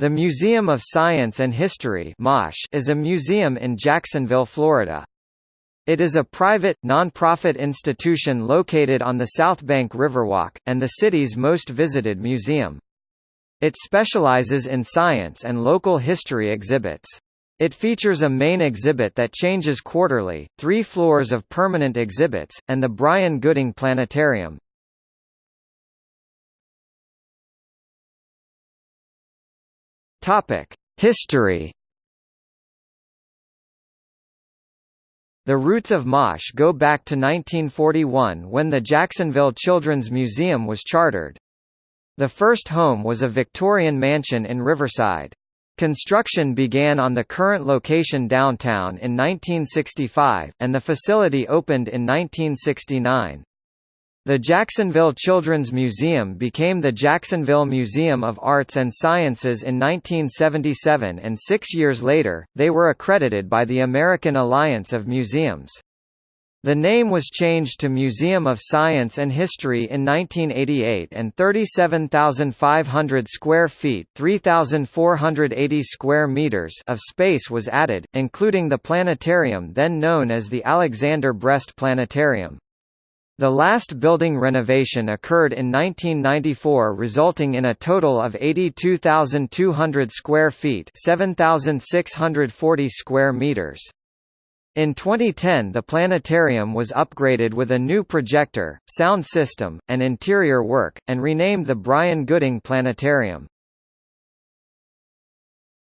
The Museum of Science and History is a museum in Jacksonville, Florida. It is a private, non-profit institution located on the South Bank Riverwalk, and the city's most visited museum. It specializes in science and local history exhibits. It features a main exhibit that changes quarterly, three floors of permanent exhibits, and the Bryan Gooding Planetarium. Topic: History. The roots of MOSH go back to 1941 when the Jacksonville Children's Museum was chartered. The first home was a Victorian mansion in Riverside. Construction began on the current location downtown in 1965, and the facility opened in 1969. The Jacksonville Children's Museum became the Jacksonville Museum of Arts and Sciences in 1977 and six years later, they were accredited by the American Alliance of Museums. The name was changed to Museum of Science and History in 1988 and 37,500 square feet 3,480 square meters of space was added, including the planetarium then known as the Alexander Brest Planetarium. The last building renovation occurred in 1994 resulting in a total of 82,200 square feet 7,640 square meters. In 2010 the planetarium was upgraded with a new projector, sound system, and interior work, and renamed the Bryan Gooding Planetarium.